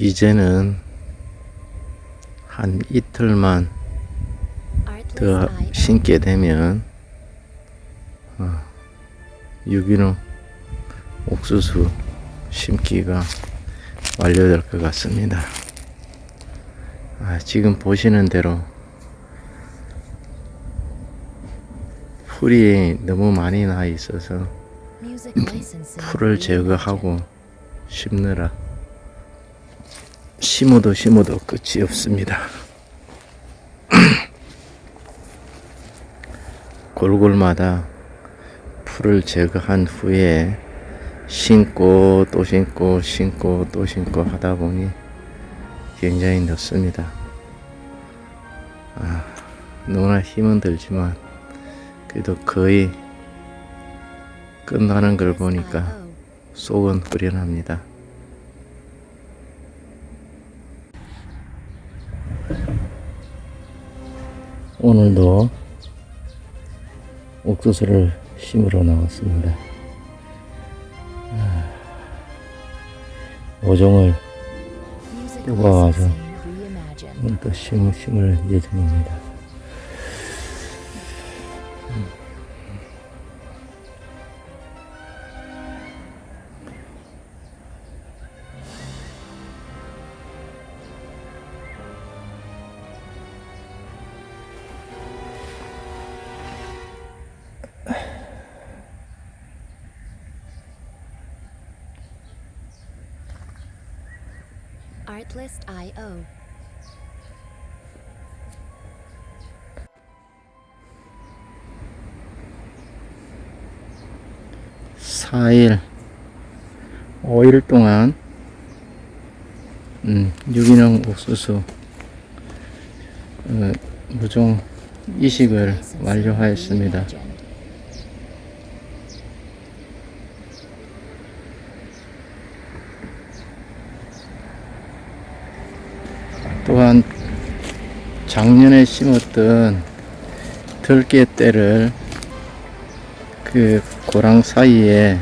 이제는 한 이틀만 더 심게 되면 어, 유기농 옥수수 심기가 완료될 것 같습니다. 아, 지금 보시는 대로 풀이 너무 많이 나 있어서 풀을 제거하고 심느라 심어도 심어도 끝이 없습니다. 골골마다 풀을 제거한 후에 심고 또 심고 심고 또 심고 하다 보니 굉장히 늦습니다. 아, 너무나 힘은 들지만 그래도 거의 끝나는 걸 보니까 속은 후련합니다. 오늘도 옥수수를 심으러 나왔습니다. 아, 오종을 뽑아와서 오늘 또 심, 심을 예정입니다. Artlist.io. 사일오일 동안 음, 유기농 옥수수 어, 무종 이식을 완료하였습니다. 또한 작년에 심었던 들깨떼를 그 고랑 사이에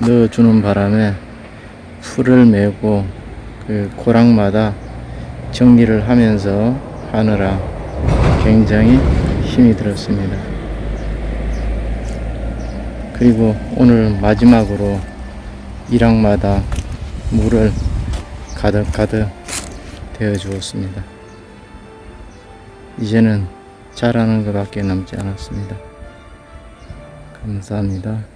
넣어주는 바람에 풀을 메고 그 고랑마다 정리를 하면서 하느라 굉장히 힘이 들었습니다. 그리고 오늘 마지막으로 일학마다 물을 가득 가득 되어 주었습니다. 이제는 자라는 것밖에 남지 않았습니다. 감사합니다.